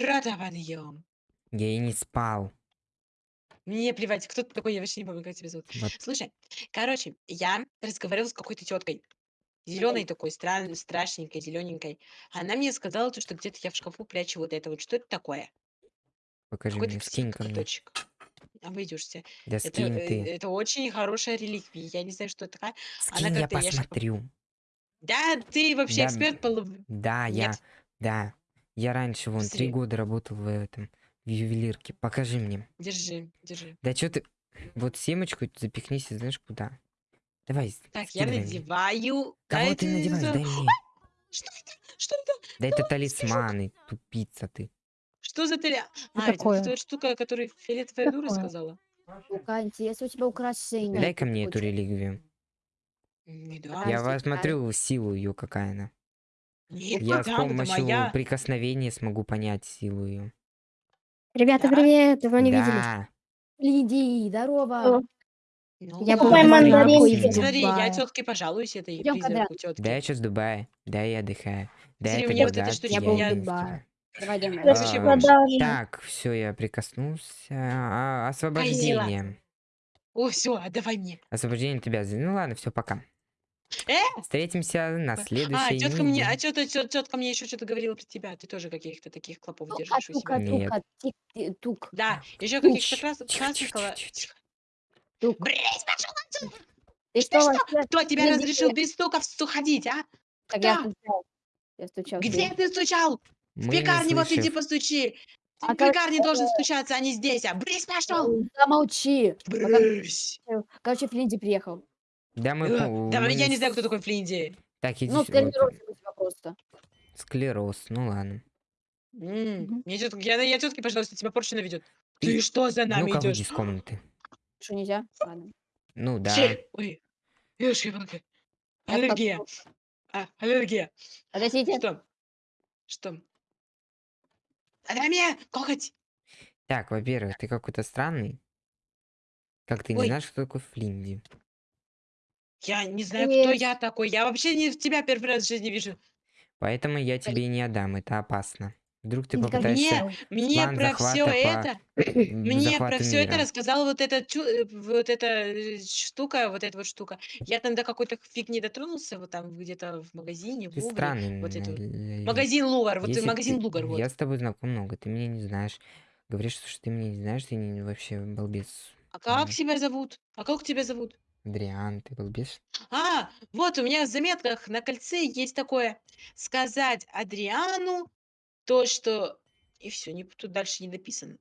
Рота подъем. Я и не спал. Мне плевать, кто ты такой, я вообще не помню, как тебя зовут. Вот. Слушай, короче, я разговаривала с какой-то теткой. Зеленой такой, стран, страшненькой, зелененькой. Она мне сказала, то, что где-то я в шкафу прячу вот это вот. Что это такое? Покажи Какой-то мне, скинь ко мне. Обойдешься. Да Это, скинь э, ты. это очень хорошая реликвия. Я не знаю, что это такая. Скинь, я как-то, я посмотрю. Да, ты вообще Да, эксперт по Да, я, Нет. да. Я раньше вон три года работал в этом, в ювелирке. Покажи мне. Держи, держи. Да что ты... Вот семечку запихнись, и знаешь куда. Давай, Так, я скидывай мне. надеваю. Да Кого это ты надеваешь? Дай мне. Что это? Что это? Да это талисманы, тупица ты. Что за теля? Что А, это такое? эта вот штука, о которой фиолетовая дура Такое. сказала. Ну-ка, интересно, у тебя украшение. Дай-ка мне эту дам. Я посмотрю силу ее, какая она. Я с помощью моя. прикосновения смогу понять силу ее. Ребята, Да? привет, давно не виделись. Да. Лидии, здорово. Ну, Я мандаринки. Смотри, я тетке пожалуюсь этой Идём призраку тетки. Да, я сейчас в Дубае. Да, я отдыхаю. Да, Смотри, это мне вот эта штучка, Я был я в я- Дубае. Давай, идем. Распродажа. Так, все, я прикоснулся. А, освобождение. О, все, отдавай мне. Освобождение тебя. Ну ладно, все, пока. Э? Встретимся на А, следующей тетка мне, а неделе. тетка, тетка мне еще что-то говорила про тебя. Ты тоже каких-то таких клопов Ну, держишь у тука, себя. Нет. тука, тик, ти- тук, Да, еще каких-то крас... красных... тук. Брысь, пошел отсюда! Ты что, что? Кто тебя разрешил без стуков ходить, а? Так я Кто? стучал. Я стучал. Где ты. стучал? В Мы пекарне вот иди постучи. Ты А в как- пекарне должен стучаться, а не здесь. А брысь, пошел! Замолчи. Брысь! Короче, Флинди приехал. Да, мы... Э, Да, мы я не знаю, кто такой Флинди. Так, иди Ну, тренировка у тебя просто. Склероз, ну ладно. М, Мгм. Мне тетка, я, я тетке, пожалуйста, тебя порчу наведет. Ты что за нами выйди идешь? из комнаты. Что, нельзя? Ладно. Ну да. Щель. Ой, ешь. Я Аллергия. А, аллергия. Подождите. Что? Что? Мне коготь. Так, во-первых, ты какой-то странный. Как ты не Ой. знаешь, кто такой Флинди? Я не знаю, кто я такой. Я вообще не тебя первый раз в жизни вижу. Поэтому я тебе не отдам, это опасно. Вдруг ты Никогда попытаешься... Мне, мне про все по- это, мне про все это мира. рассказала вот эта чу- э, вот эта э, штука, вот эта вот штука. Я там до какой-то фиг не дотронулся, вот там где-то в магазине, в Ты странный. вот это Магазин Лугар, вот Если магазин ты- Лугар, вот. Я с тобой знаком много, ты меня не знаешь. Говоришь, что ты меня не знаешь, ты не, вообще балбес. А как тебя зовут? А как тебя зовут? Дриан, ты балбес? А, вот у меня в заметках на кольце есть такое. Сказать Адриану то, что... И все, не, тут дальше не написано.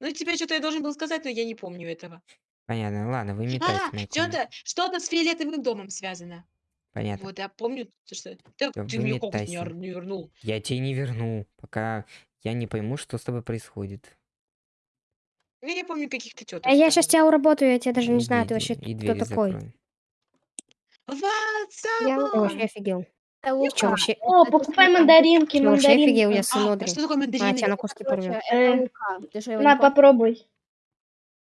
Ну, тебе что-то я должен был сказать, но я не помню этого. Понятно, ладно, А, с моей комнаты. что-то, что-то с фиолетовым домом связано. Понятно. Вот, я помню, то, что... Да ты мне не вернул. Я тебе не верну, пока я не пойму, что с тобой происходит. Ну, Я помню каких-то теток. А я сейчас тебя уработаю, я тебя даже не знаю, ты вообще и кто двери такой. закрой. Я вообще офигел. Чё, вообще, О, покупай мандаринки, ты вообще офигел, я мандаринки. сынодрин. А что такое А, тебя мандарины? на куски порвет. Э, это Лука. Ты что, его не На, попробуй.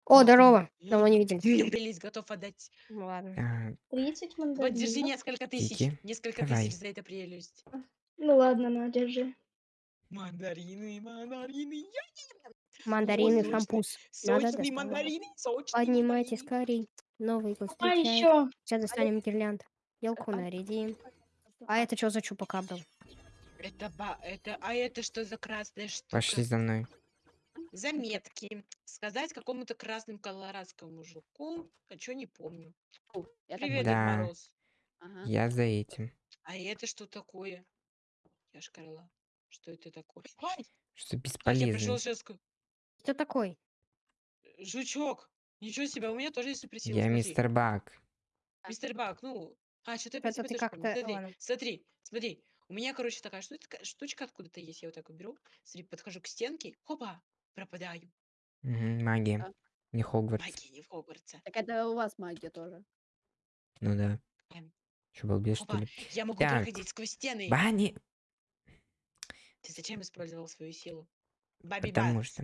О, здорово. Давно не виделись. Мне прелесть готов отдать. Ну ладно. А, 30 Вот держи мандаринов. несколько тысяч. Кики, Несколько давай. тысяч за это прелесть. Ну ладно, на, держи. Мандарины, мандарины, я Мандарины, сочно. шампус. Надо сочные доставать. мандарины, сочные Поднимайтесь мандарины. скорей. Новый год А встречает. еще. Сейчас достанем гирлянд. Елку нарядим. А это что за чупакабра? Это ба, это, а это что за красная штука? Пошли за мной. Заметки. Сказать какому-то красному колорадскому мужику, а чё не помню. Я так Привет, Дед Да. Мороз. Ага. Я за этим. А это что такое? Я шкарла. Что это такое? Ай, Что как я пришел бесполезно. сейчас... Кто такой? Жучок. Ничего себе, у меня тоже есть суперсила. Я смотри. мистер Бак. Мистер Бак, ну... А, я про Это ты как-то- Смотри, ладно. смотри, смотри. У меня, короче, такая шту- такая штучка откуда-то есть. Я вот так вот беру, смотри, подхожу к стенке, хопа, пропадаю. Мгм, магия. Да. Не Хогвартс. Магия не в Хогвартсе. Так это у вас магия тоже. Ну да. Эм, Что, балбес, что Опа, ли? я могу Так. проходить сквозь стены. Бани! Ты зачем использовал свою силу? Баби Потому Бац. что...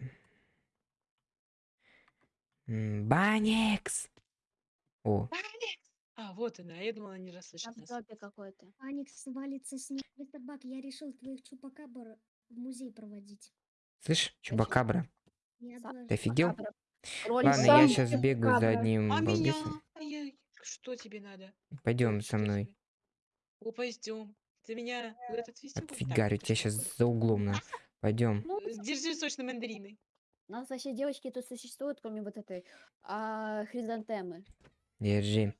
М, Баникс! О, Алекс! А, вот она. Я думала, не расслышит Там нас. топе какой-то. Аникс валится с них. Мистер Бак, я решил твоих чупакабр в музей проводить. Слышь, чубакабра, Не Сам- ты офигел? Макабра. Кролик. Ладно, сам я сейчас бегаю за одним А меня? балбесом. Ай-яй, Что тебе надо? Пойдем Ой, со что мной. тебе? О, пойдем. Ты меня куда-то отвезти будешь? Так, Отфигарю тебя сейчас за углом на. Пойдем. Э, Держи сочные мандарины. У нас вообще девочки тут существуют, кроме вот этой а, хризантемы. Держи.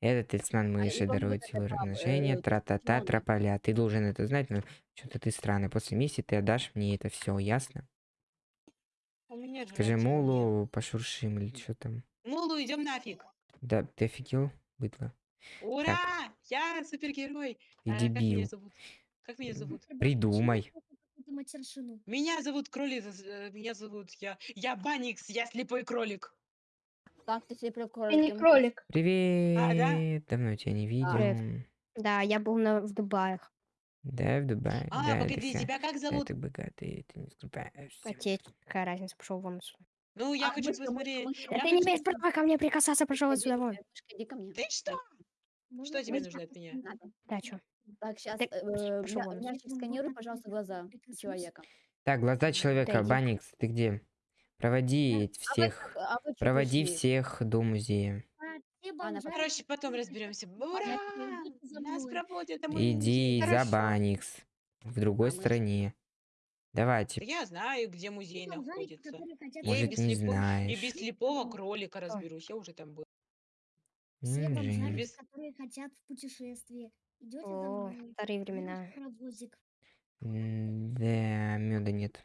Это талисман и мыши помню, дарует силу размножения, э, тра-та-та, трополя. Ты должен это знать, но что-то ты странный. После миссии ты отдашь мне это все, ясно? У меня же Скажи. Молу, пошуршим или что там. Мулу, идем нафиг. Да, ты офигел, быдло? Ура! Я супергерой. Ты А, как меня дебил. зовут? Как меня зовут? Придумай. Матершину? Меня зовут кролик. э, Меня зовут я. Я Баникс, я слепой кролик. Так, ты Ты кролик. не кролик. Привет. Давно тебя не Привет. видел. Да, я был на, в Дубаях. Да, в Дубае. А, да, погоди, тебя как да, зовут? ты богатый, ты не скупаешься. Потеть. Какая разница, пошел вон отсюда. Ну, я А, хочу посмотреть. Да Я ты не хочу имеешь права ко мне прикасаться, пошел Иди мышка, иди ко мне. Ты что? Можно Что тебе нужно от меня? Надо. Да, чё? Так, сейчас Так, пошёл вон. мячик сканируй, пожалуйста, глаза человека. Так, глаза человека, иди. Баникс, ты где? Проводи всех, А вы чё проводи пришли? всех до музея. все А, бомжары Короче, потом разберемся. Ура! Нас проводят домой. Иди за Хорошо. Баникс. В другой А мы- стороне. Давайте. Да Я знаю, где музей находится. Я и Может, без не слепо- И знаешь. без слепого кролика разберусь. Я уже там был. Все М, бомжарики, Жень. Без- которые хотят в путешествие. Идете О, мной. старые времена. паровозик. М, Да, меда нет.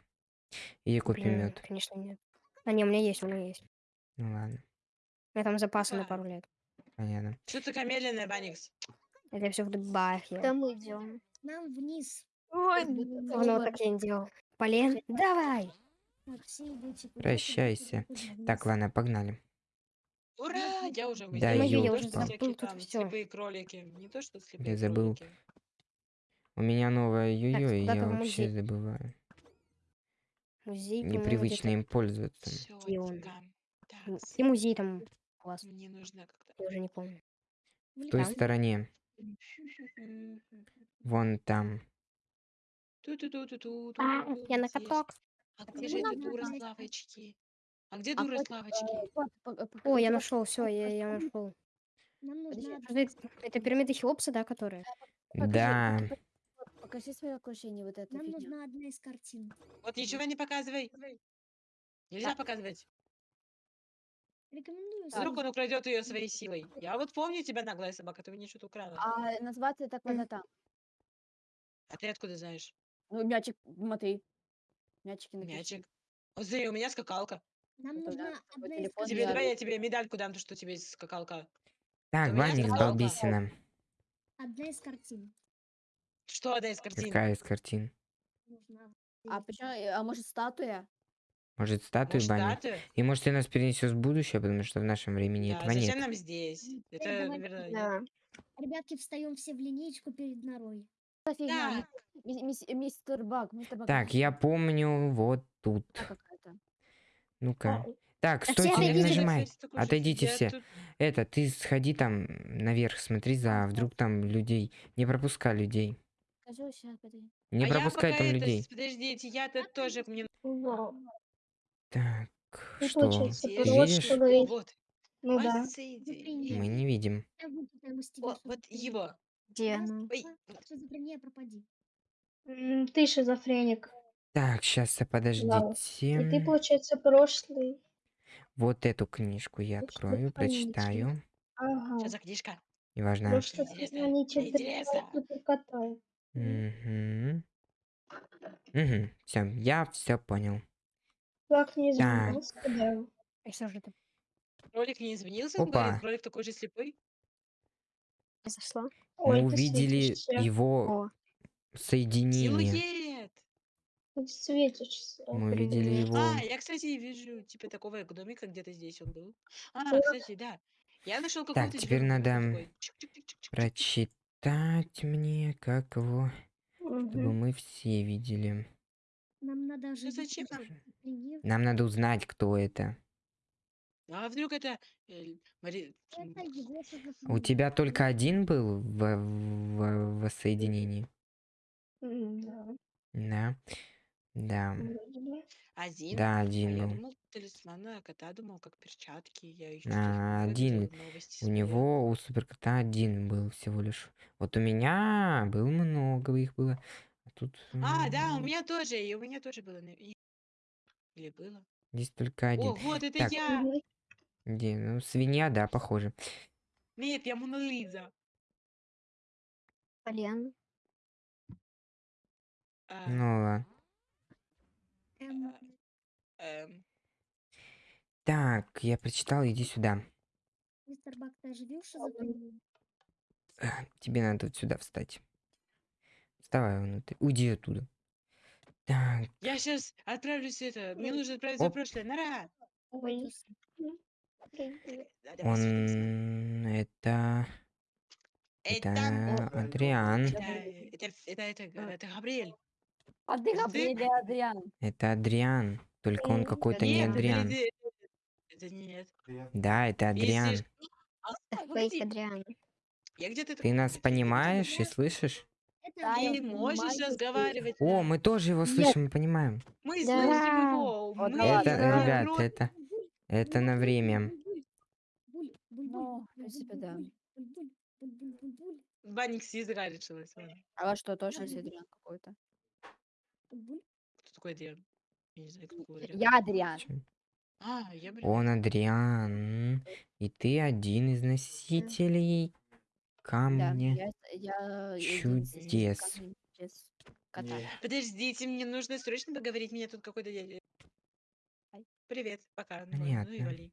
Иди купи Блин, мед. конечно, нет. А не, у меня есть, у меня есть. Ну ладно, У меня там запасы на Да. пару лет. понятно. Что такая медленная, Баникс? Это все в Дубаях я. Там мы идем. Нам вниз. Ой, Давно так я не делал. Полен, давай! Так, все идете куда-то, Прощайся. куда-то вниз. Так, ладно, погнали. Ура! Я уже в Да, я Не уже забыл тут там всё. слепые кролики. Не то, что слепые забыл. кролики. У меня новое йо-йо, и я в вообще музей? забываю. Музей, по-моему, Непривычно где-то- им пользоваться. Где он? Чётко. М, Такс. И музей там у вас, Мне нужно как-то... я уже не помню. В той Там. стороне. Вон там. Ту-ту-ту-ту-ту, А, я на здесь. каток. А Ну, где же надо дура с лавочки? А где А дура с вот, лавочки? э, по- О, я нашел, все, я, я нашел. Нам нужна Это, пирамида Хеопса, да, которая? покажи, Да. пока- пока- Покажи свое окружение, вот это Нам нужна одна из картин. Вот ничего не показывай. Нельзя показывать. Рекомендую. Вдруг он украдет ее своей силой. Я вот помню тебя, наглая собака, ты мне что-то украла. А назваться так вот там. А ты откуда знаешь? Ну, мячик, смотри. Мячики напиши. Мячик. Вот смотри, у меня скакалка. Нам нужна одна из телефон картин. Тебе я- давай я тебе медальку дам, то что у тебя есть скакалка. Так, У меня скакалка. балбесина. Одна из картин. Что одна из картин? Какая из картин? Нужна. А почему? А может статуя? Может, статую Может, Бани? статую? И может, ты нас перенесешь в будущее, потому что в нашем времени Да, этого зачем нет. нам здесь? Это, наверное, Да. Ребятки, встаем все в линеечку перед норой. Что за фигня? Так, Ми- мис- Мистер Баг, мистер Баг. Так, я помню вот тут. какая-то. Ну-ка. Так, все стойте, не нажимай. Отойдите все. тут. Это, ты сходи там наверх, смотри за, вдруг там людей. Не пропускай людей. Не а пропускай там это, людей. подождите, я-то тоже мне... Так, что? Ты вот видишь? что говорить. вот. Ну да. Мы не видим. О, что вот его. Где она? Ой, два, шизофрения, пропади. М, Ты шизофреник. Так, сейчас И ты, подождите. получается, прошлый. Вот эту книжку я открою, хранитель? прочитаю. Ага. что за книжка? Неважно. Прошлый Интересно, хранитель интересно. суперкота. Угу. Угу. Все, я все понял. Как не Так. изменился, да. И что же это Кролик не извинился, он Опа. говорит, кролик такой же слепой. произошло? Мы ты увидели светишься. его соединение. Ты светишься. Мы увидели его. А, я, кстати, вижу, типа, такого домика, где-то здесь он был. А, кстати, да. Я нашел какого-то теперь зверя, надо. Прочитать мне, как его, чтобы Мгм. мы все видели. Нам надо оживить зачем нам? надо узнать, кто это. А вдруг это... э, Мари- У тебя только один был в, в- в соединении? М, да. Да. Да. Вроде бы. Один? Да, А один я был. думал, талисмана кота думал, как перчатки. Я еще А, один. новости У него, у суперкота один был всего лишь. Вот у меня было много, их было. А тут А, да, у м, меня тоже, и у меня тоже было. на- и- Или было? здесь только один. О, вот это Так. я! Мгм. Где? Ну, свинья, да, похоже. Нет, я Мона Лиза. Полен. А, Ну ладно. Эм, эм, Так, я прочитал, иди сюда. мистер Бак, ты оживил шизофрению? Э, Тебе надо вот сюда встать. Вставай внутрь. Уйди оттуда. Так, Я сейчас отправлюсь это. Мне нужно отправиться в Оп. прошлое. Нара! Ой, он... Это... Это, Это Адриан. это, это, это, это, это Габриэль. А ты или Адриан? Это Адриан. Только он Э, какой-то не Адриан. это, нет. Да, это Адриан. Если А, Адриан. Я где-то Ты нас понимаешь и слышишь? Да, Ты можешь понимаю, разговаривать? О, мы тоже его слышим и понимаем. Мы Да. слышим его. Вот мы ладно. Это, ребят, это... Это на время. Ну, принципе, да. Банник с языка решилась. А что, точно Адриан какой-то? Такой Адриан? Я не знаю, кто такой Адриан. Я Адриан. А, я, блин. Он Адриан. И ты один из носителей Да, камня. я, я из Чудес. кота. Подождите, мне нужно срочно поговорить. Меня тут какой-то дядя. Привет, пока. Ну, ладно, ну и Понятно. вали.